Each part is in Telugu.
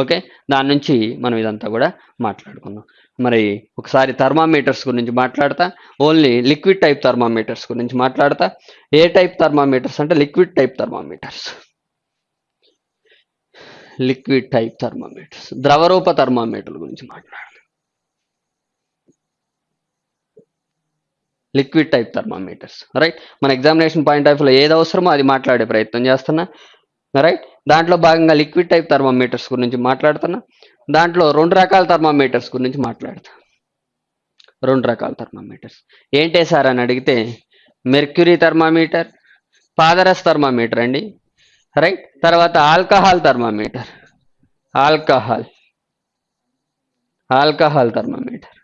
ఓకే దాని నుంచి మనం ఇదంతా కూడా మాట్లాడుకుందాం మరి ఒకసారి థర్మామీటర్స్ గురించి మాట్లాడతా ఓన్లీ లిక్విడ్ టైప్ థర్మామీటర్స్ గురించి మాట్లాడతా ఏ టైప్ థర్మామీటర్స్ అంటే liquid type thermometers liquid type thermometers ద్రవరూప thermometer గురించి మాట్లాడదాం లిక్విడ్ టైప్ థర్మామీటర్స్ రైట్ మన ఎగ్జామినేషన్ పాయింట్ ఆఫ్ ఏది అవసరమో అది మాట్లాడే ప్రయత్నం చేస్తున్నా రైట్ దాంట్లో భాగంగా లిక్విడ్ టైప్ థర్మామీటర్స్ గురించి మాట్లాడుతున్నా దాంట్లో రెండు రకాల థర్మామీటర్స్ గురించి మాట్లాడతా రెండు రకాల థర్మామీటర్స్ ఏంటే సార్ అని అడిగితే మెర్క్యూరీ థర్మామీటర్ పాదరస్ థర్మామీటర్ అండి రైట్ తర్వాత alcohol thermometer alcohol alcohol thermometer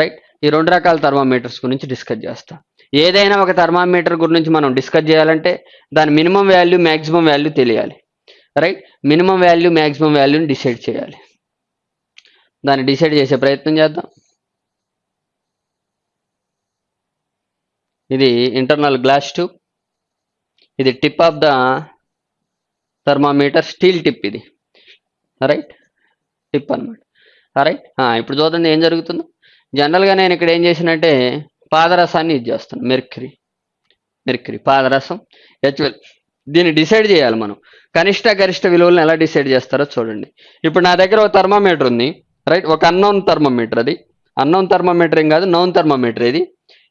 right ఈ రెండు రకాల థర్మామీటర్స్ గురించి డిస్కస్ చేస్తాం ఏదైనా ఒక థర్మామీటర్ గురించి మనం డిస్కస్ చేయాలంటే దాని మినిమం వాల్యూ మ్యాక్సిమం వాల్యూ తెలియాలి రైట్ మినిమం వాల్యూ మ్యాక్సిమం వాల్యూని డిసైడ్ చేయాలి దాన్ని డిసైడ్ చేసే ప్రయత్నం చేద్దాం ఇది ఇంటర్నల్ గ్లాస్ ట్యూబ్ ఇది tip of the thermometer steel tip ఇది రైట్ టిప్ అనమాట రైట్ ఇప్పుడు చూద్దాం ఏం జరుగుతుందో జనరల్గా నేను ఇక్కడ ఏం చేసినట్టే పాదరసాన్ని ఇది చేస్తాను మెర్క్రీ మెర్క్రీ పాదరసం హెచ్వెల్ దీన్ని డిసైడ్ చేయాలి మనం కనిష్ట గరిష్ట విలువలను ఎలా డిసైడ్ చేస్తారో చూడండి ఇప్పుడు నా దగ్గర ఒక థర్మామీటర్ ఉంది రైట్ ఒక అన్నోన్ థర్మామీటర్ అది అన్నోన్ థర్మామీటర్ ఏం కాదు నౌన్ థర్మామీటర్ ఇది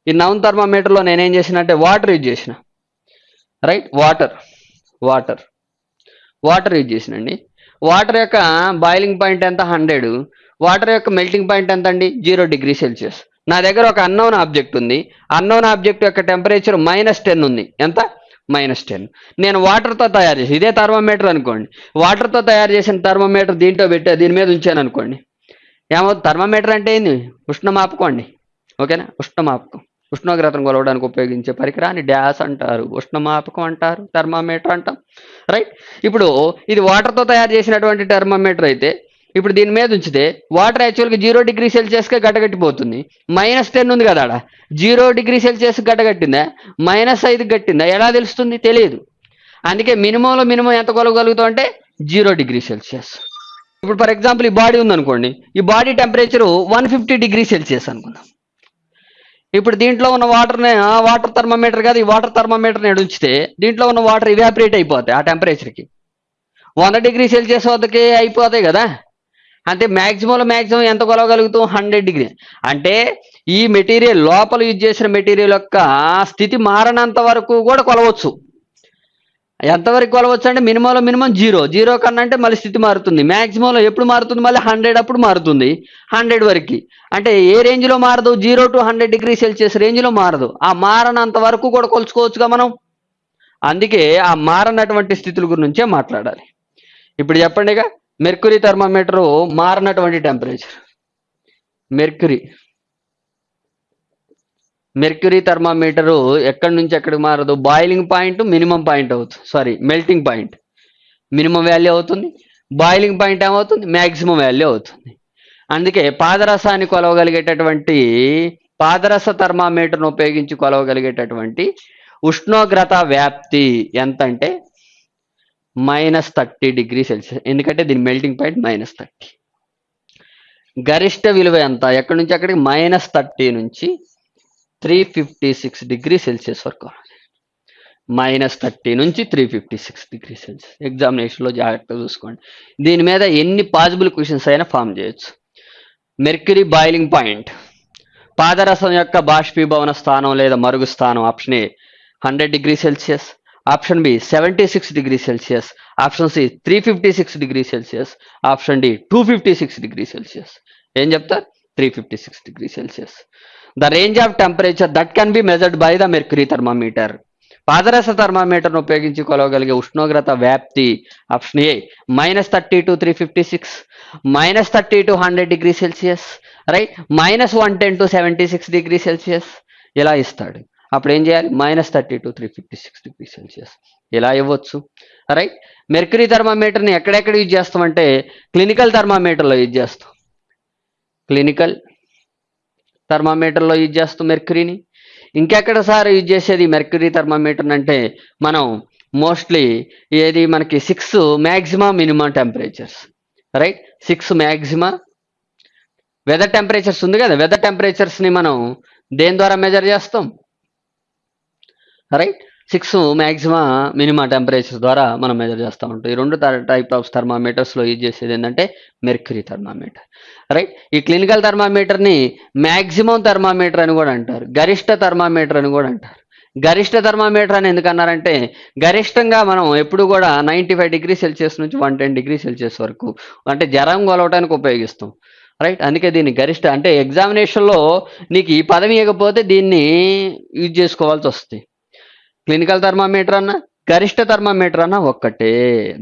ఈ నౌన్ థర్మామీటర్లో నేనేం అంటే వాటర్ యూజ్ చేసిన right water water water use చేసినండి water యొక్క బాయిలింగ్ పాయింట్ ఎంత హండ్రెడ్ వాటర్ యొక్క మెల్టింగ్ పాయింట్ ఎంత అండి జీరో డిగ్రీ సెల్సియస్ నా దగ్గర ఒక అన్నోన్ ఆబ్జెక్ట్ ఉంది అన్నోన్ ఆబ్జెక్ట్ యొక్క టెంపరేచర్ మైనస్ టెన్ ఉంది ఎంత మైనస్ టెన్ నేను వాటర్తో తయారు చేసి ఇదే థర్మోమీటర్ అనుకోండి వాటర్తో తయారు చేసిన థర్మోమీటర్ దీంట్లో పెట్టా దీని మీద ఉంచాను అనుకోండి ఏమో థర్మోమీటర్ అంటే ఏంది ఉష్ణ మాపకోండి ఓకేనా ఉష్ణమాపకం ఉష్ణోగ్రతను కొలవడానికి ఉపయోగించే పరికరాన్ని డ్యాస్ అంటారు ఉష్ణమాపకం అంటారు థర్మామీటర్ అంటాం రైట్ ఇప్పుడు ఇది వాటర్తో తయారు చేసినటువంటి థర్మామీటర్ అయితే ఇప్పుడు దీని మీద ఉంచితే వాటర్ యాక్చువల్గా జీరో డిగ్రీ సెల్సియస్కే గడ్డగట్టిపోతుంది మైనస్ టెన్ ఉంది కదా ఆడ జీరో డిగ్రీ సెల్సియస్ గడ్డగట్టిందా మైనస్ ఐదు గట్టిందా ఎలా తెలుస్తుంది తెలియదు అందుకే మినిమంలో మినిమం ఎంత కొలవగలుగుతాం అంటే జీరో డిగ్రీ సెల్సియస్ ఇప్పుడు ఫర్ ఎగ్జాంపుల్ ఈ బాడీ ఉందనుకోండి ఈ body temperature one fifty degree Celsius అనుకుందాం ఇప్పుడు దీంట్లో ఉన్న వాటర్ని వాటర్ థర్మోమీటర్ కాదు ఈ వాటర్ థర్మోమీటర్ని ఉంచితే దీంట్లో ఉన్న వాటర్ ఇవాపరేట్ అయిపోతాయి ఆ టెంపరేచర్కి వంద డిగ్రీ సెల్సియస్ వద్దకి అయిపోతాయి కదా అంటే మ్యాక్సిమం మ్యాక్సిమం ఎంత కొలవగలుగుతాం హండ్రెడ్ డిగ్రీ అంటే ఈ మెటీరియల్ లోపల యూజ్ చేసిన మెటీరియల్ యొక్క స్థితి మారినంత వరకు కూడా కొలవచ్చు ఎంతవరకు కొలవచ్చు అంటే మినిమంలో మినిమం జీరో జీరో కన్నా అంటే మళ్ళీ స్థితి మారుతుంది మ్యాక్సిమంలో ఎప్పుడు మారుతుంది మళ్ళీ హండ్రెడ్ అప్పుడు మారుతుంది హండ్రెడ్ వరకు అంటే ఏ రేంజ్లో మారదు zero to hundred degree Celsius రేంజ్లో మారదు ఆ మారనంత వరకు కూడా కొలుచుకోవచ్చుగా మనం అందుకే ఆ మారనటువంటి స్థితుల గురించే మాట్లాడాలి ఇప్పుడు చెప్పండిగా మెర్క్యూరీ థర్మోమీటర్ మారినటువంటి టెంపరేచర్ మెర్క్యూరీ మెర్క్యూరీ థర్మోమీటర్ ఎక్కడి నుంచి ఎక్కడికి మారదు బాయిలింగ్ పాయింట్ మినిమం పాయింట్ అవుతుంది sorry melting point minimum value అవుతుంది బాయిలింగ్ పాయింట్ ఏమవుతుంది మ్యాక్సిమం వాల్యూ అవుతుంది అందుకే పాదరసాన్ని కొలవగలిగేటటువంటి పాదరస థర్మామీటర్ను ఉపయోగించి కొలవగలిగేటటువంటి ఉష్ణోగ్రత వ్యాప్తి ఎంత అంటే మైనస్ థర్టీ డిగ్రీ సెల్సియస్ ఎందుకంటే దీని మెల్టింగ్ పాయింట్ మైనస్ థర్టీ గరిష్ట విలువ ఎంత ఎక్కడి నుంచి అక్కడికి మైనస్ థర్టీ నుంచి three fifty six degree Celsius వరకు మైనస్ థర్టీ నుంచి three fifty six degree Celsius ఎగ్జామినేషన్లో జాగ్రత్తగా చూసుకోండి దీని మీద ఎన్ని పాసిబుల్ క్వశ్చన్స్ అయినా ఫామ్ చేయొచ్చు మెర్క్యూరీ బాయిలింగ్ పాయింట్ పాదరసం యొక్క బాష్పీభవన స్థానం లేదా మరుగు స్థానం option A hundred degree Celsius option B seventy six degree Celsius option C three fifty six degree Celsius option D two fifty six degree Celsius ఏం చెప్తారు three fifty six degree Celsius the range of temperature that can be measured by the mercury thermometer పాదరస థర్మామీటర్ను ఉపయోగించి కొలవగలిగే ఉష్ణోగ్రత వ్యాప్తి option A minus thirty to three fifty six minus thirty to hundred degree Celsius right minus one ten to seventy six degree Celsius ఇలా ఇస్తాడు అప్పుడు ఏం చేయాలి minus thirty to three fifty six degree Celsius ఇలా ఇవ్వచ్చు రైట్ మెర్క్యూరీ థర్మామీటర్ని ఎక్కడెక్కడ యూజ్ చేస్తామంటే క్లినికల్ థర్మామీటర్లో యూజ్ చేస్తాం క్లినికల్ థర్మామీటర్లో యూజ్ చేస్తాం మెర్క్యూరీని ఇంకెక్కడ సార్ యూజ్ చేసేది మెర్క్యూరీ థర్మామీటర్ని అంటే మనం మోస్ట్లీ ఏది మనకి six maximum minimum temperatures right six maxima weather temperatures ఉంది కదా వెదర్ టెంపరేచర్స్ని మనం దేని ద్వారా మెజర్ చేస్తాం right six maximum minima temperature ద్వారా మనం మెజర్ చేస్తూ ఉంటాం ఈ రెండు టైప్ ఆఫ్ థర్మామీటర్స్లో యూజ్ చేసేది ఏంటంటే మెర్క్యూరీ థర్మామీటర్ రైట్ ఈ క్లినికల్ థర్మామీటర్ని మ్యాక్సిమం థర్మామీటర్ అని కూడా అంటారు గరిష్ట థర్మామీటర్ అని కూడా అంటారు గరిష్ట థర్మామీటర్ అని ఎందుకన్నారంటే గరిష్టంగా మనం ఎప్పుడు కూడా నైంటీ ఫైవ్ డిగ్రీ సెల్సియస్ నుంచి వన్ టెన్ డిగ్రీ సెల్సియస్ వరకు అంటే జ్వరం కొలవటానికి ఉపయోగిస్తాం రైట్ అందుకే దీన్ని గరిష్ట అంటే ఎగ్జామినేషన్లో నీకు ఈ పదవి ఇవ్వకపోతే దీన్ని యూజ్ చేసుకోవాల్సి వస్తుంది క్లినికల్ థర్మామీటర్ అన్న గరిష్ట థర్మామీటర్ అన్న ఒక్కటే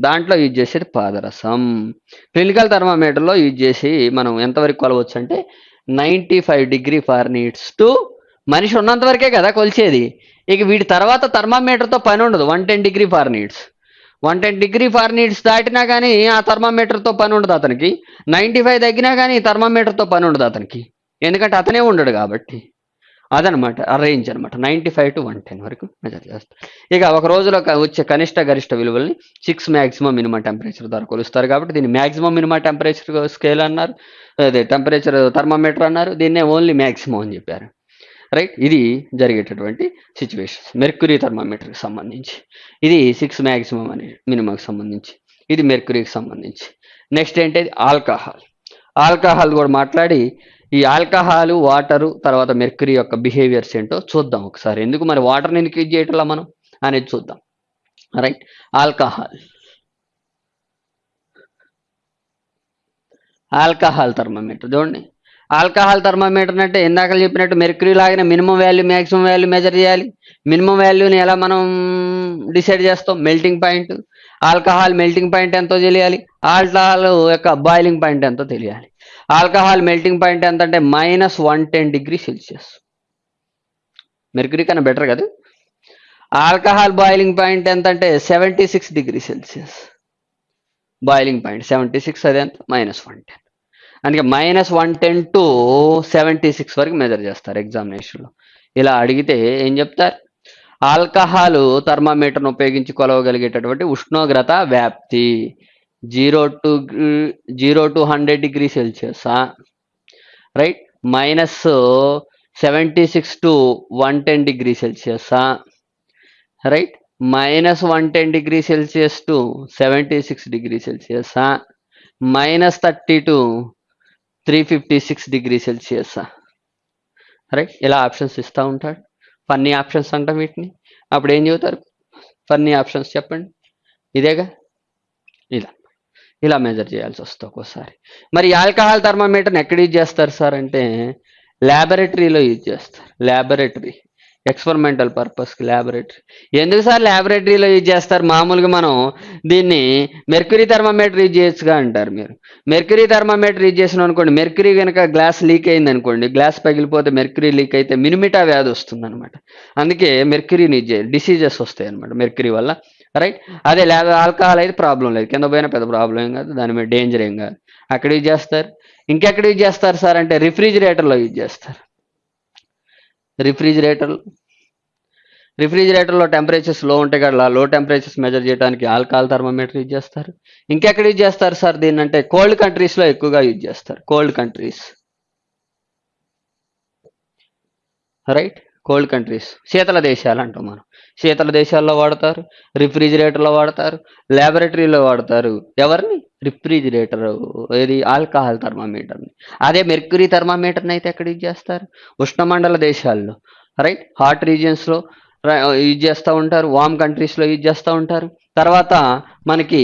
దాంట్లో యూజ్ చేసేది పాదరసం క్లినికల్ థర్మామీటర్లో యూజ్ చేసి మనం ఎంతవరకు కొలవచ్చు అంటే ninety five degree Fahrenheits to మనిషి ఉన్నంత వరకే కదా కొలిచేది ఇక వీటి తర్వాత థర్మామీటర్తో పని ఉండదు one ten degree Fahrenheits one ten degree needs దాటినా కానీ ఆ థర్మామీటర్తో పని ఉండదు అతనికి నైంటీ ఫైవ్ తగ్గినా కానీ థర్మామీటర్తో పని ఉండదు అతనికి ఎందుకంటే అతనే ఉండడు కాబట్టి అదనమాట రేంజ్ అనమాట ninety five to one ten వరకు మెజర్ చేస్తారు ఇక ఒక రోజులో వచ్చే కనిష్ట గరిష్ట విలువల్ని సిక్స్ మ్యాక్సిమం మినిమం టెంపరేచర్ ద్వారా కొలుస్తారు కాబట్టి దీన్ని మ్యాక్సిమం మినిమం టెంపరేచర్ స్కేల్ అన్నారు అదే టెంపరేచర్ థర్మామీటర్ అన్నారు దీన్నే ఓన్లీ మ్యాక్సిమం అని చెప్పారు రైట్ ఇది జరిగేటటువంటి సిచ్యువేషన్స్ మెర్క్యూరీ థర్మామీటర్కి సంబంధించి ఇది సిక్స్ మ్యాక్సిమం అనే మినిమంకి సంబంధించి ఇది మెర్క్యూరీకి సంబంధించి నెక్స్ట్ ఏంటి ఆల్కహాల్ ఆల్కహాల్ కూడా మాట్లాడి ఈ ఆల్కహాల్ వాటరు తర్వాత మెర్క్యూరీ యొక్క బిహేవియర్స్ ఏంటో చూద్దాం ఒకసారి ఎందుకు మరి వాటర్ని ఎందుకు చేయటంలా మనం అనేది చూద్దాం రైట్ ఆల్కహాల్ ఆల్కహాల్ థర్మోమీటర్ చూడండి ఆల్కహాల్ థర్మోమీటర్ అంటే ఇందాక చెప్పినట్టు మెర్క్యూరీ లాగిన minimum value maximum value measure చేయాలి మినిమం వాల్యూని ఎలా మనం డిసైడ్ చేస్తాం melting point alcohol melting point ఎంతో తెలియాలి ఆల్కహాల్ యొక్క బాయిలింగ్ పాయింట్ ఎంతో తెలియాలి ఆల్కహాల్ మెల్టింగ్ పాయింట్ ఎంత అంటే minus one ten degree Celsius mercury కన్నా బెటర్ కదా ఆల్కహాల్ బాయిలింగ్ పాయింట్ ఎంత అంటే seventy six degree Celsius boiling point seventy six అది ఎంత మైనస్ వన్ టెన్ అందుకే minus one ten to seventy six వరకు మెజర్ చేస్తారు ఎగ్జామినేషన్లో ఇలా అడిగితే ఏం చెప్తారు ఆల్కహాలు థర్మామీటర్ను ఉపయోగించి కొలవగలిగేటటువంటి ఉష్ణోగ్రత వ్యాప్తి zero to zero to hundred degree సెల్సియస్సా right minus seventy six to one ten degree Celsius right minus one ten degree Celsius to seventy six degree సెల్సియసా minus thirty to three fifty six degree సెల్సియసా right ఇలా ఆప్షన్స్ ఇస్తూ ఉంటాడు ఫన్నీ ఆప్షన్స్ అంటాం వీటిని అప్పుడు ఏం చెబుతారు ఫన్నీ ఆప్షన్స్ చెప్పండి ఇదేగా ఇలా ఇలా మెజర్ చేయాల్సి వస్తుంది ఒక్కోసారి మరి ఆల్కహాల్ థర్మామీటర్ని ఎక్కడ యూజ్ చేస్తారు సార్ అంటే ల్యాబొరేటరీలో యూజ్ చేస్తారు ల్యాబొరేటరీ ఎక్స్పెరిమెంటల్ పర్పస్కి ల్యాబొరేటరీ ఎందుకు సార్ ల్యాబొరేటరీలో యూజ్ చేస్తారు మామూలుగా మనం దీన్ని మెర్క్యూరీ థర్మోమీటర్ యూజ్ చేయొచ్చుగా అంటారు మీరు మెర్క్యూరీ థర్మోమీటర్ యూజ్ చేసిన అనుకోండి మెర్క్యూరీ కనుక గ్లాస్ లీక్ అయింది అనుకోండి గ్లాస్ పగిలిపోతే మెర్క్యూరీ లీక్ అయితే మినిమిటా వ్యాధి వస్తుంది అనమాట అందుకే మెర్క్యూరీని యూజ్ చేయాలి డిసీజెస్ వస్తాయి అనమాట మెర్క్యూరీ వల్ల రైట్ అదే లేదా ఆల్కహాల్ అయితే ప్రాబ్లం లేదు కింద పోయినా పెద్ద ప్రాబ్లం ఏం కాదు దాని మీద డేంజర్ ఏం కాదు అక్కడ యూజ్ చేస్తారు ఇంకెక్కడ యూజ్ చేస్తారు సార్ అంటే రిఫ్రిజిరేటర్లో యూజ్ చేస్తారు రిఫ్రిజిరేటర్లు రిఫ్రిజిరేటర్లో టెంపరేచర్స్ లో ఉంటాయి కదా లో టెంపరేచర్స్ మెజర్ చేయడానికి ఆల్కహాల్ థర్మోమీటర్ యూజ్ చేస్తారు ఇంకెక్కడ యూజ్ చేస్తారు సార్ దీన్ని అంటే కోల్డ్ కంట్రీస్లో ఎక్కువగా యూజ్ చేస్తారు cold countries right cold countries శీతల దేశాలు అంటాం మనం శీతల దేశాల్లో వాడతారు రిఫ్రిజిరేటర్లో వాడతారు ల్యాబొరేటరీలో వాడతారు ఎవరిని రిఫ్రిజిరేటర్ ఏది ఆల్కహాల్ థర్మామీటర్ని అదే మెర్క్యూరీ థర్మామీటర్ని అయితే ఎక్కడ యూజ్ చేస్తారు ఉష్ణమండల దేశాల్లో రైట్ హాట్ రీజియన్స్లో యూజ్ చేస్తూ ఉంటారు వామ్ కంట్రీస్లో యూజ్ చేస్తూ ఉంటారు తర్వాత మనకి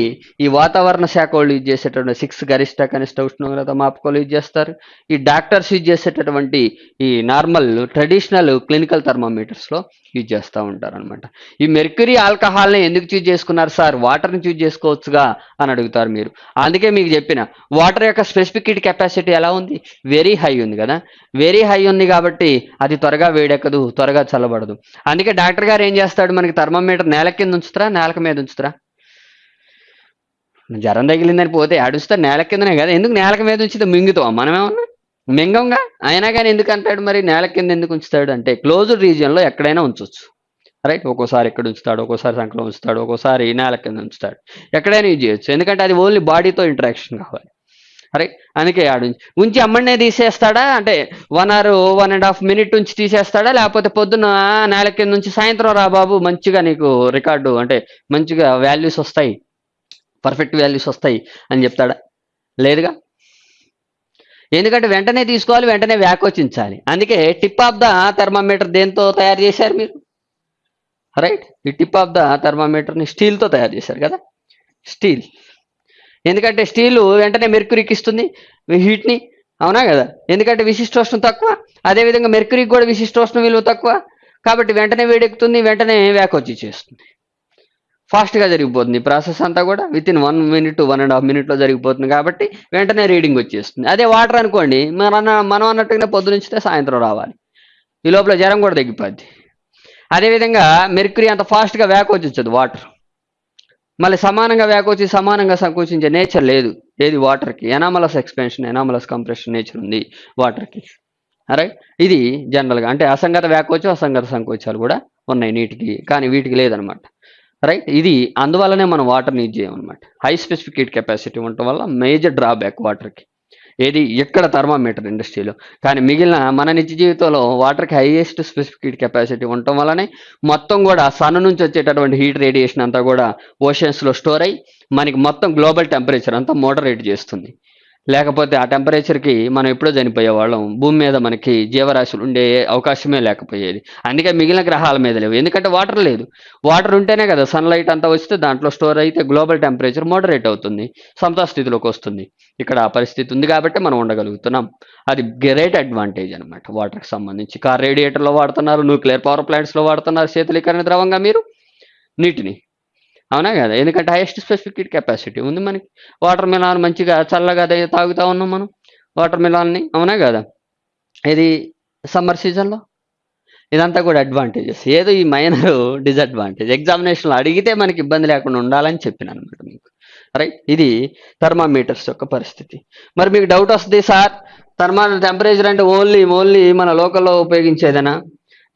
ఈ వాతావరణ శాఖ వాళ్ళు యూజ్ చేసేటటువంటి సిక్స్ గరిష్ట కనిష్ట ఉష్ణోగ్రత మాపకాలు యూజ్ చేస్తారు ఈ డాక్టర్స్ యూజ్ చేసేటటువంటి ఈ నార్మల్ ట్రెడిషనల్ క్లినికల్ లో యూజ్ చేస్తూ ఉంటారు అనమాట ఈ మెర్క్యూరీ ఆల్కహాల్ని ఎందుకు చూజ్ చేసుకున్నారు సార్ వాటర్ని చూజ్ చేసుకోవచ్చుగా అని అడుగుతారు మీరు అందుకే మీకు చెప్పిన వాటర్ యొక్క స్పెసిఫిక్ కెపాసిటీ ఎలా ఉంది వెరీ హై ఉంది కదా వెరీ హై ఉంది కాబట్టి అది త్వరగా వేడెక్కదు త్వరగా చల్లబడదు అందుకే డాక్టర్ గారు ఏం చేస్తాడు మనకి థర్మామీటర్ నేల కింద ఉంచుతారా నేల మీద ఉంచుతారా జ్వరం తగిలిందని పోతే అడుస్తా నేల కిందనే కదా ఎందుకు నేల మీద ఉంచితే మింగుతాం మనమేమన్నా మింగంగా అయినా కానీ ఎందుకు అంటాడు మరి నేల కింద ఎందుకు ఉంచుతాడు అంటే క్లోజ్డ్ రీజియన్లో ఎక్కడైనా ఉంచవచ్చు రైట్ ఒక్కోసారి ఎక్కడ ఉంచుతాడు ఒక్కోసారి సంకలం ఉంచుతాడు ఒక్కోసారి నేల కింద ఉంచుతాడు ఎక్కడైనా యూజ్ చేయొచ్చు ఎందుకంటే అది ఓన్లీ బాడీతో ఇంటరాక్షన్ కావాలి రైట్ అందుకే ఆడు ఉంచి అమ్మడినే తీసేస్తాడా అంటే one hour one and half minute ఉంచి తీసేస్తాడా లేకపోతే పొద్దున్న నేల కింద నుంచి సాయంత్రం రా బాబు మంచిగా నీకు రికార్డు అంటే మంచిగా వాల్యూస్ వస్తాయి పర్ఫెక్ట్ వాల్యూస్ వస్తాయి అని చెప్తాడా లేదుగా ఎందుకంటే వెంటనే తీసుకోవాలి వెంటనే వ్యాకోచించాలి అందుకే టిప్ ఆఫ్ ద థర్మామీటర్ దేంతో తయారు చేశారు మీరు రైట్ ఈ టిప్ ఆఫ్ ద థర్మామీటర్ని స్టీల్తో తయారు చేశారు కదా స్టీల్ ఎందుకంటే స్టీలు వెంటనే మెర్క్యూరీకి ఇస్తుంది హీట్ని అవునా కదా ఎందుకంటే విశిష్టోష్ణం తక్కువ అదేవిధంగా మెర్క్యూరీకి కూడా విశిష్టోష్ణం విలువ తక్కువ కాబట్టి వెంటనే వేడెక్కుతుంది వెంటనే వ్యాకోచి చేస్తుంది ఫాస్ట్గా జరిగిపోతుంది ప్రాసెస్ అంతా కూడా within one minute one and half మినిట్లో జరిగిపోతుంది కాబట్టి వెంటనే రీడింగ్ వచ్చేస్తుంది అదే వాటర్ అనుకోండి మన మనం అన్నట్టుగానే పొద్దునుంచితే సాయంత్రం రావాలి ఈ లోపల జ్వరం కూడా తగ్గిపోద్ది అదేవిధంగా మెర్క్యూరీ అంత ఫాస్ట్గా వ్యాకోచించదు వాటర్ మళ్ళీ సమానంగా వేకొచ్చి సమానంగా సంకోచించే నేచర్ లేదు ఏది వాటర్కి anomalous expansion anomalous compression nature ఉంది వాటర్కి అరే ఇది జనరల్గా అంటే అసంగత వ్యాకోచం అసంగత సంకోచాలు కూడా ఉన్నాయి నీటికి కానీ వీటికి లేదనమాట రైట్ ఇది అందువల్లనే మనం వాటర్ యూజ్ చేయమన్నమాట హై స్పెసిఫికేట్ కెపాసిటీ ఉండటం వల్ల మేజర్ డ్రాబ్యాక్ వాటర్కి ఏది ఎక్కడ థర్మామీటర్ ఇండస్ట్రీలో కానీ మిగిలిన మన నిత్య జీవితంలో వాటర్కి హైయెస్ట్ స్పెసిఫిక్ కెపాసిటీ ఉండటం వల్లనే మొత్తం కూడా సన్ నుంచి వచ్చేటటువంటి హీట్ రేడియేషన్ అంతా కూడా ఓషన్స్లో స్టోర్ అయ్యి మనకి మొత్తం గ్లోబల్ టెంపరేచర్ అంతా మోడరేట్ చేస్తుంది లేకపోతే ఆ టెంపరేచర్కి మనం ఎప్పుడో చనిపోయేవాళ్ళం భూమి మీద మనకి జీవరాశులు ఉండే అవకాశమే లేకపోయేది అందుకే మిగిలిన గ్రహాల మీద లేవు ఎందుకంటే వాటర్ లేదు వాటర్ ఉంటేనే కదా సన్లైట్ అంతా వస్తే దాంట్లో స్టోర్ అయితే గ్లోబల్ టెంపరేచర్ మోడరేట్ అవుతుంది స్థితిలోకి వస్తుంది ఇక్కడ ఆ పరిస్థితి ఉంది కాబట్టి మనం ఉండగలుగుతున్నాం అది గ్రేట్ అడ్వాంటేజ్ అనమాట వాటర్కి సంబంధించి కార్ రేడియేటర్లో వాడుతున్నారు న్యూక్లియర్ పవర్ ప్లాంట్స్లో వాడుతున్నారు శీతలీకరణ ద్రవంగా మీరు నీటిని అవునా కదా ఎందుకంటే హైయెస్ట్ స్పెసిఫిక్ కెపాసిటీ ఉంది మనకి వాటర్ మిలాన్ మంచిగా చల్లగా తాగుతా ఉన్నాం మనం వాటర్ మిలాన్ని అవునా కదా ఇది సమ్మర్ సీజన్లో ఇదంతా కూడా అడ్వాంటేజెస్ ఏదో ఈ మైనర్ డిజడ్వాంటేజ్ ఎగ్జామినేషన్లో అడిగితే మనకి ఇబ్బంది లేకుండా ఉండాలని చెప్పిన అనమాట మీకు రైట్ ఇది థర్మామీటర్స్ యొక్క పరిస్థితి మరి మీకు డౌట్ వస్తుంది సార్ థర్మా టెంపరేచర్ అంటే ఓన్లీ ఓన్లీ మన లోకల్లో ఉపయోగించేదేనా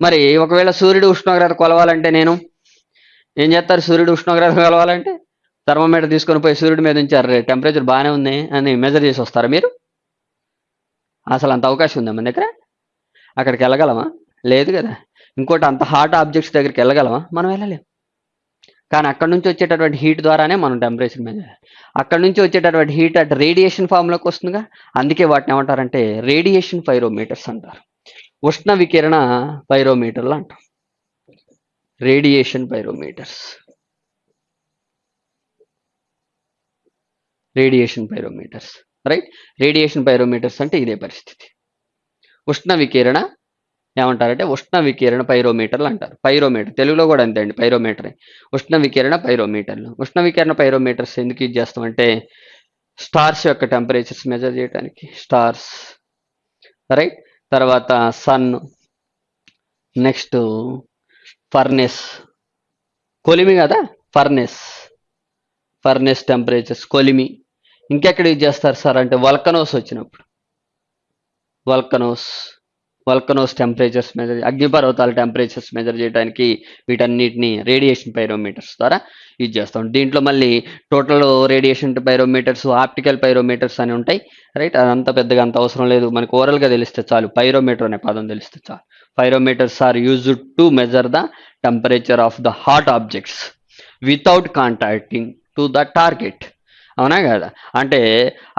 మరి ఒకవేళ సూర్యుడు ఉష్ణోగ్రత కొలవాలంటే నేను ఏం చేస్తారు సూర్యుడు ఉష్ణోగ్రత కలవాలంటే థర్మోమీటర్ తీసుకొని పోయి సూర్యుడి మీద ఉంచారు టెంపరేచర్ బాగానే ఉంది అని మెజర్ చేసి వస్తారా మీరు అసలు అంత అవకాశం ఉందా మన దగ్గర అక్కడికి వెళ్ళగలమా లేదు కదా ఇంకోటి అంత హాట్ ఆబ్జెక్ట్స్ దగ్గరికి వెళ్ళగలమా మనం వెళ్ళలేము కానీ అక్కడ నుంచి వచ్చేటటువంటి హీట్ ద్వారానే మనం టెంపరేచర్ మీద అక్కడ నుంచి వచ్చేటటువంటి హీట్ అట్ రేడియేషన్ ఫామ్లోకి వస్తుందిగా అందుకే వాటిని ఏమంటారంటే రేడియేషన్ పైరోమీటర్స్ అంటారు ఉష్ణ వికిరణ పైరోమీటర్లు అంటారు radiation pyrometers radiation pyrometers right radiation pyrometers అంటే ఇదే పరిస్థితి ఉష్ణ వికిరణ ఏమంటారంటే ఉష్ణ వికిరణ పైరోమీటర్లు అంటారు పైరోమీటర్ తెలుగులో కూడా అంతే అండి పైరోమీటరే ఉష్ణ వికిరణ పైరోమీటర్లు ఉష్ణ వికిరణ పైరోమీటర్స్ ఎందుకు యూజ్ చేస్తామంటే స్టార్స్ యొక్క టెంపరేచర్స్ మెజర్ చేయడానికి స్టార్స్ రైట్ తర్వాత సన్ నెక్స్ట్ ఫర్నెస్ కొలిమి కదా ఫర్నెస్ ఫర్నెస్ టెంపరేచర్స్ కొలిమి ఇంకెక్కడ యూజ్ చేస్తారు సార్ అంటే వల్కనోస్ వచ్చినప్పుడు వల్కనోస్ వల్కనోస్ టెంపరేచర్స్ మెజర్ అగ్నిపర్వతాల టెంపరేచర్స్ మెజర్ చేయడానికి వీటన్నిటిని రేడియేషన్ పైరోమీటర్స్ ద్వారా యూజ్ చేస్తాం దీంట్లో మళ్ళీ total radiation pyrometers optical pyrometers అని ఉంటాయి రైట్ అదంతా పెద్దగా అంత అవసరం లేదు మనకు ఓరల్గా తెలిస్తే చాలు పైరోమీటర్ అనే పదం తెలిస్తే చాలు pyrometers are used to measure the temperature of the hot objects without contacting to the target అవునా కదా అంటే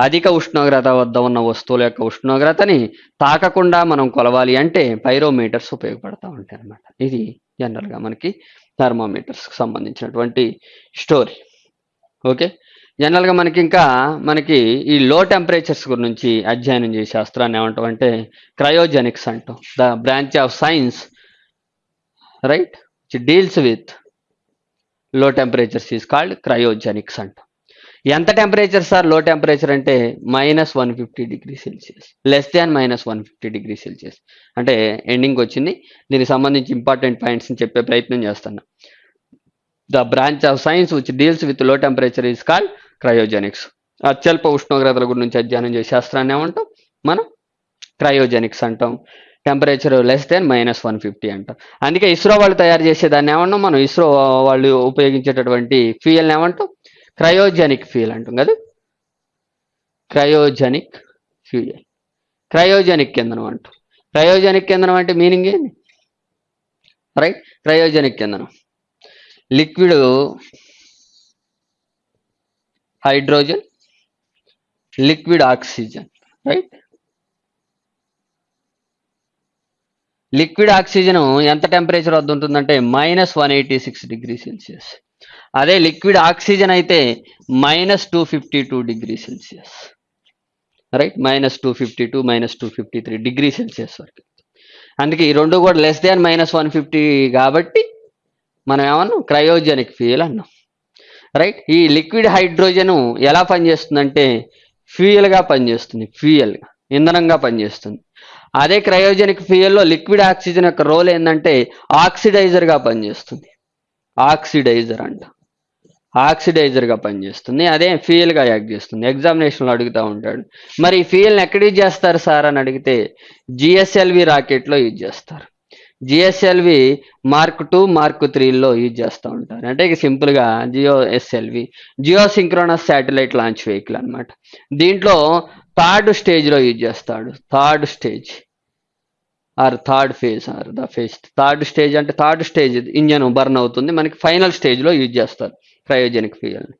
అధిక ఉష్ణోగ్రత వద్ద ఉన్న వస్తువుల యొక్క ఉష్ణోగ్రతని తాకకుండా మనం కొలవాలి అంటే పైరోమీటర్స్ ఉపయోగపడతా ఉంటాయి అనమాట ఇది జనరల్గా మనకి థర్మోమీటర్స్కి సంబంధించినటువంటి స్టోరీ ఓకే జనరల్గా మనకి ఇంకా మనకి ఈ లో టెంపరేచర్స్ గురించి అధ్యయనం చేసే శాస్త్రాన్ని అంటే క్రయోజెనిక్స్ అంటాం the branch of science right deals with low temperatures is called cryogenics అంటాం ఎంత టెంపరేచర్ సార్ లో టెంపరేచర్ అంటే minus one fifty degree Celsius less than minus one fifty degree Celsius అంటే ఎండింగ్ వచ్చింది దీనికి సంబంధించి ఇంపార్టెంట్ అని చెప్పే ప్రయత్నం చేస్తున్నా the branch of science which deals with low temperature is called cryogenics అత్యల్ప ఉష్ణోగ్రతల గురించి అధ్యయనం చేసే శాస్త్రాన్ని ఏమంటాం మనం క్రయోజెనిక్స్ అంటాం temperature less than minus one fifty అంటాం అందుకే ఇస్రో వాళ్ళు తయారు చేసే దాన్ని ఏమన్నా మనం ఇస్రో వాళ్ళు ఉపయోగించేటటువంటి ఫ్యూయల్ని ఏమంటాం క్రయోజెనిక్ ఫ్యూయల్ అంటుంది కదా క్రయోజెనిక్ ఫ్యూయల్ క్రయోజెనిక్ ఇంధనం అంటూ క్రయోజెనిక్ ఇంధనం అంటే మీనింగ్ ఏంటి రైట్ క్రయోజెనిక్ ఇంధనం liquid hydrogen liquid oxygen right liquid oxygen ఎంత టెంపరేచర్ వద్ద ఉంటుందంటే minus one eighty six degree Celsius అదే లిక్విడ్ ఆక్సిజన్ అయితే minus two fifty two degree Celsius right minus two fifty two minus two fifty three degree Celsius వరకు అందుకే ఈ రెండు కూడా less than minus one fifty కాబట్టి మనం ఏమన్నాం క్రయోజెనిక్ ఫ్యూయల్ అన్నాం రైట్ ఈ లిక్విడ్ హైడ్రోజన్ ఎలా పనిచేస్తుందంటే ఫ్యూయల్గా పనిచేస్తుంది ఫ్యూయల్గా ఇంధనంగా పనిచేస్తుంది అదే క్రయోజెనిక్ ఫ్యూయల్లో లిక్విడ్ ఆక్సిజన్ యొక్క రోల్ ఏంటంటే ఆక్సిడైజర్గా పనిచేస్తుంది ఆక్సిడైజర్ అంట ఆక్సిడైజర్గా పనిచేస్తుంది అదే ఫీల్గా యాక్ట్ చేస్తుంది ఎగ్జామినేషన్లో అడుగుతూ ఉంటాడు మరి ఈ ఫీల్ని ఎక్కడ యూజ్ చేస్తారు సార్ అని అడిగితే జిఎస్ఎల్వి రాకెట్లో యూజ్ చేస్తారు జిఎస్ఎల్వి మార్క్ టూ మార్క్ త్రీలో యూజ్ చేస్తూ ఉంటారు అంటే ఇక సింపుల్గా geo SLV geo synchronous satellite launch vehicle అనమాట దీంట్లో థర్డ్ స్టేజ్లో యూజ్ చేస్తాడు third stage or third phase or the phase third stage అంటే థర్డ్ స్టేజ్ ఇంజన్ బర్న్ అవుతుంది మనకి ఫైనల్ స్టేజ్లో యూజ్ చేస్తారు క్రయోజెనిక్ ఫ్యూయల్ని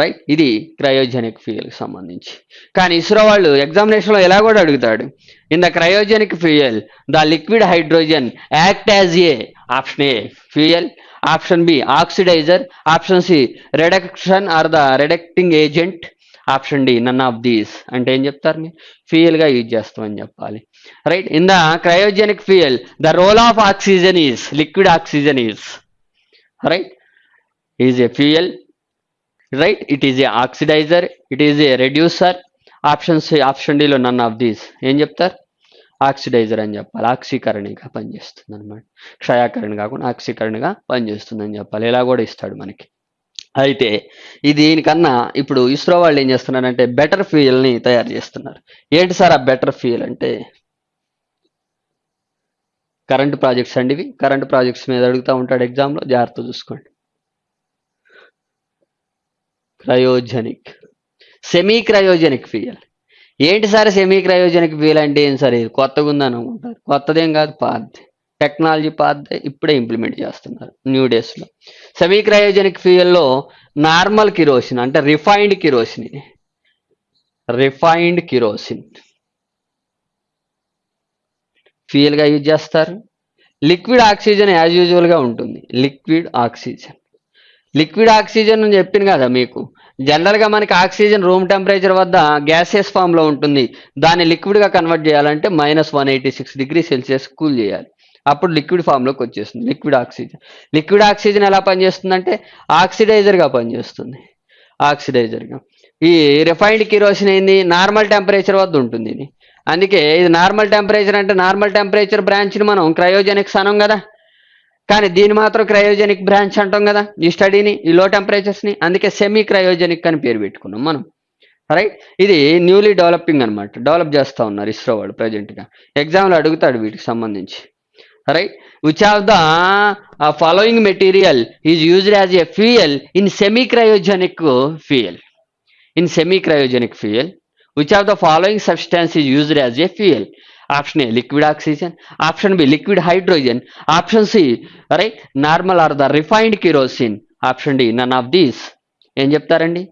రైట్ ఇది క్రయోజెనిక్ ఫ్యూయల్కి సంబంధించి కానీ ఇస్రో వాళ్ళు ఎగ్జామినేషన్లో ఎలా కూడా అడుగుతాడు in the cryogenic fuel the liquid hydrogen act as a option A fuel option B oxidiser option C reduction or the reducing agent option D none of these అంటే ఏం చెప్తారు మీరు ఫ్యూయల్గా యూజ్ చేస్తామని చెప్పాలి right in the cryogenic fuel the role of oxygen is liquid oxygen is right is a fuel right it is a oxidiser it is a reducer options option డిలో none of these ఏం చెప్తారు ఆక్సిడైజర్ అని చెప్పాలి ఆక్సీకరణిగా పనిచేస్తుంది అనమాట క్షయాకరణ కాకుండా ఆక్సీకరణగా అని చెప్పాలి ఇలా కూడా ఇస్తాడు మనకి అయితే దీనికన్నా ఇప్పుడు ఇస్రో వాళ్ళు ఏం చేస్తున్నారంటే బెటర్ ఫ్యూయల్ని తయారు చేస్తున్నారు ఏంటి సార్ ఆ బెటర్ ఫ్యూయల్ అంటే కరెంట్ ప్రాజెక్ట్స్ అండి ఇవి కరెంట్ ప్రాజెక్ట్స్ మీద అడుగుతూ ఉంటాడు ఎగ్జామ్లో జాగ్రత్త చూసుకోండి క్రయోజెనిక్ సెమీ క్రయోజెనిక్ ఫ్యూయల్ ఏంటి సార్ సెమీ క్రయోజెనిక్ ఫ్యూయల్ అంటే ఏం సార్ ఇది కొత్తగా ఉందని అనుకుంటారు కొత్తదేం కాదు పాతది టెక్నాలజీ పాత్ర ఇప్పుడే ఇంప్లిమెంట్ చేస్తున్నారు న్యూ డేస్లో సెమీ క్రయోజెనిక్ ఫ్యూయల్లో నార్మల్ కిరోసిన్ అంటే రిఫైన్డ్ కిరోసిన్ రిఫైన్డ్ కిరోసిన్ ఫ్యూయల్గా యూజ్ చేస్తారు లిక్విడ్ ఆక్సిజన్ యాజ్ యూజువల్గా ఉంటుంది లిక్విడ్ ఆక్సిజన్ లిక్విడ్ ఆక్సిజన్ అని చెప్పిన కదా మీకు జనరల్గా మనకి ఆక్సిజన్ రూమ్ టెంపరేచర్ వద్ద గ్యాసెస్ ఫామ్లో ఉంటుంది దాన్ని లిక్విడ్గా కన్వర్ట్ చేయాలంటే minus one eighty six degree Celsius cool చేయాలి అప్పుడు లిక్విడ్ ఫామ్లోకి వచ్చేస్తుంది లిక్విడ్ ఆక్సిజన్ లిక్విడ్ ఆక్సిజన్ ఎలా పనిచేస్తుంది అంటే ఆక్సిడైజర్గా పనిచేస్తుంది ఆక్సిడైజర్గా ఈ రిఫైన్డ్ కిరోసిన్ ఏంది నార్మల్ టెంపరేచర్ వద్ద ఉంటుంది ఇది అందుకే ఇది నార్మల్ టెంపరేచర్ అంటే నార్మల్ టెంపరేచర్ బ్రాంచ్ని మనం క్రయోజెనిక్స్ అనం కదా కానీ దీని మాత్రం క్రయోజెనిక్ బ్రాంచ్ అంటాం కదా ఈ స్టడీని ఈ లో టెంపరేచర్స్ని అందుకే సెమీ క్రయోజెనిక్ అని పేరు పెట్టుకున్నాం మనం రైట్ ఇది న్యూలీ డెవలపింగ్ అనమాట డెవలప్ చేస్తూ ఉన్నారు ఇస్రో వాళ్ళు ప్రజెంట్గా ఎగ్జామ్లు అడుగుతాడు వీటికి సంబంధించి right, which of the uh, following material is used as a fuel in semi-cryogenic fuel? In semi-cryogenic fuel, which of the following substance is used as a fuel? Option A, liquid oxygen. Option B, liquid hydrogen. Option C, right, normal or the refined kerosene. Option D, none of these. Em cheptarandi,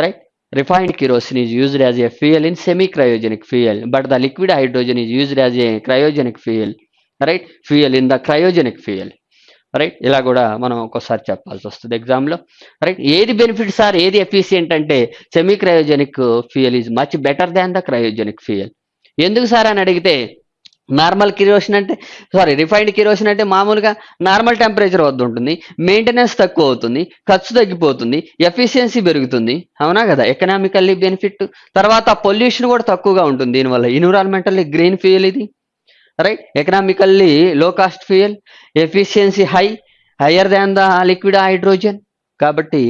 right? Refined kerosene is used as a fuel in semi-cryogenic fuel, but the liquid hydrogen is used as a cryogenic fuel. Right fuel in the cryogenic fuel right ఇలా కూడా మనం ఒక్కోసారి చెప్పాల్సి వస్తుంది ఎగ్జామ్లో రైట్ ఏది బెనిఫిట్ సార్ ఏది ఎఫిషియంట్ అంటే semi cryogenic fuel is much better than the cryogenic fuel ఎందుకు సార్ అని అడిగితే నార్మల్ కిరోషన్ అంటే సారీ రిఫైన్డ్ కిరోషన్ అంటే మామూలుగా నార్మల్ టెంపరేచర్ వద్ద ఉంటుంది మెయింటెనెన్స్ తక్కువ అవుతుంది ఖర్చు తగ్గిపోతుంది ఎఫిషియన్సీ పెరుగుతుంది అవునా కదా ఎకనామికల్లీ బెనిఫిట్ తర్వాత పొల్యూషన్ కూడా తక్కువగా ఉంటుంది దీనివల్ల ఎన్విరాన్మెంటల్లీ గ్రీన్ ఫ్యూయల్ ఇది right economically low cost fuel efficiency high higher than the liquid hydrogen కాబట్టి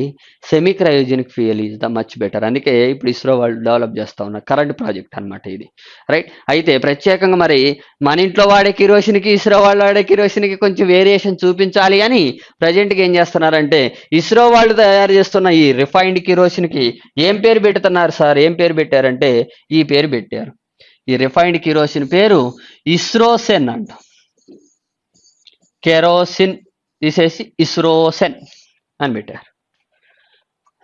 semi cryogenic fuel is the much better అందుకే ఇప్పుడు ఇస్రో వాళ్ళు డెవలప్ చేస్తూ ఉన్న కరెంట్ ప్రాజెక్ట్ అనమాట ఇది రైట్ అయితే ప్రత్యేకంగా మరి మన ఇంట్లో వాడే కిరోసిన్కి ఇస్రో వాళ్ళు వాడే కిరోసిన్కి కొంచెం వేరియేషన్ చూపించాలి అని ప్రజెంట్కి ఏం చేస్తున్నారంటే ఇస్రో వాళ్ళు తయారు చేస్తున్న ఈ రిఫైన్డ్ కిరోసిన్కి ఏం పేరు పెడుతున్నారు సార్ ఏం పేరు పెట్టారంటే ఈ పేరు పెట్టారు ఈ రిఫైన్డ్ కిరోసిన్ పేరు ఇస్రోసెన్ అంట కెరోసిన్ తీసేసి ఇస్రోసెన్ అని పెట్టారు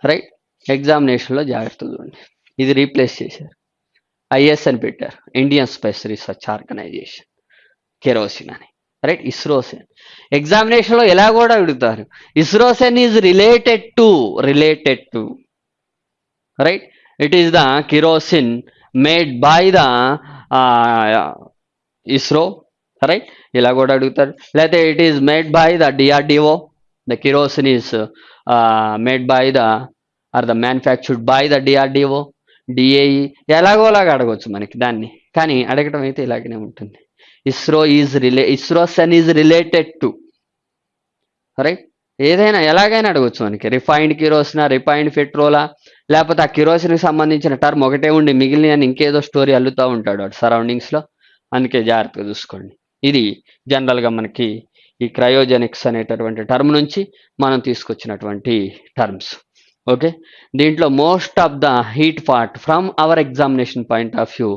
రైట్ ఎగ్జామినేషన్లో జాగ్రత్తగా చూడండి ఇది రీప్లేస్ చేశారు ఐఎస్ అని పెట్టారు Indian space research organisation kerosene అని రైట్ ఇస్రోసెన్ ఎగ్జామినేషన్లో ఎలా కూడా విడుతారు ఇస్రోసెన్ is related to related to right it is the kerosene made by the ISRO right ఇలా కూడా అడుగుతారు లేకపోతే it is made by the DRDO the kerosene is made by the or the manufactured by the DRDO DAE ఎలాగోలాగా అడగవచ్చు మనకి దాన్ని కానీ అడగటం అయితే ఇలాగనే ఉంటుంది ISRO is relay ISRO సెన్ is related to right ఏదైనా ఎలాగైనా అడగచ్చు మనకి రిఫైన్డ్ కిరోసినా రిఫైన్డ్ పెట్రోలా లేకపోతే ఆ కిరోసిన్కి సంబంధించిన టర్మ్ ఒకటే ఉండి మిగిలిన ఇంకేదో స్టోరీ అల్లుతూ ఉంటాడు అటు సరౌండింగ్స్లో అందుకే జాగ్రత్తగా చూసుకోండి ఇది జనరల్గా మనకి ఈ క్రయోజెనిక్స్ అనేటటువంటి టర్మ్ నుంచి మనం తీసుకొచ్చినటువంటి టర్మ్స్ ఓకే దీంట్లో most of the heat part from our examination point of view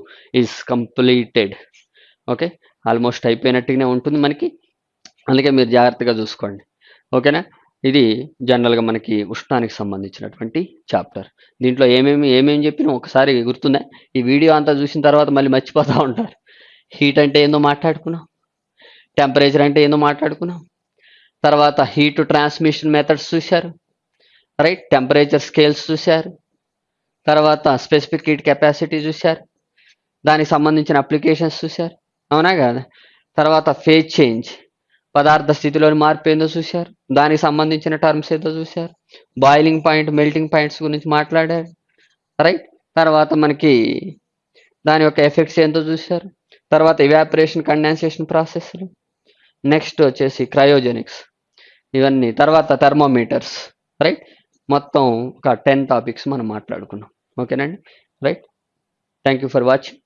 is completed okay almost అయిపోయినట్టుగానే ఉంటుంది మనకి అందుకే మీరు జాగ్రత్తగా చూసుకోండి ఓకేనా ఇది జనరల్గా మనకి ఉష్ణానికి సంబంధించినటువంటి చాప్టర్ దీంట్లో ఏమేమి ఏమేమి చెప్పినా ఒకసారి గుర్తుందా ఈ వీడియో అంతా చూసిన తర్వాత మళ్ళీ మర్చిపోతూ ఉంటారు హీట్ అంటే ఏందో మాట్లాడుకున్నాం టెంపరేచర్ అంటే ఏందో మాట్లాడుకున్నాం తర్వాత హీట్ ట్రాన్స్మిషన్ మెథడ్స్ చూశారు రైట్ టెంపరేచర్ స్కేల్స్ చూశారు తర్వాత స్పెసిఫిక్ హీట్ కెపాసిటీ చూశారు దానికి సంబంధించిన అప్లికేషన్స్ చూశారు అవునా కదా తర్వాత ఫేజ్ చేంజ్ పదార్థ స్థితిలోని మార్పు ఏందో చూశారు దానికి సంబంధించిన టర్మ్స్ ఏదో చూశారు బాయిలింగ్ పాయింట్ మెల్టింగ్ పాయింట్స్ గురించి మాట్లాడారు రైట్ తర్వాత మనకి దాని యొక్క ఎఫెక్ట్స్ ఏంటో చూశారు తర్వాత ఇవాపరేషన్ కండెన్సేషన్ ప్రాసెస్లు నెక్స్ట్ వచ్చేసి క్రయోజెనిక్స్ ఇవన్నీ తర్వాత థర్మోమీటర్స్ రైట్ మొత్తం ఒక టెన్ టాపిక్స్ మనం మాట్లాడుకున్నాం ఓకేనండి right thank you for watching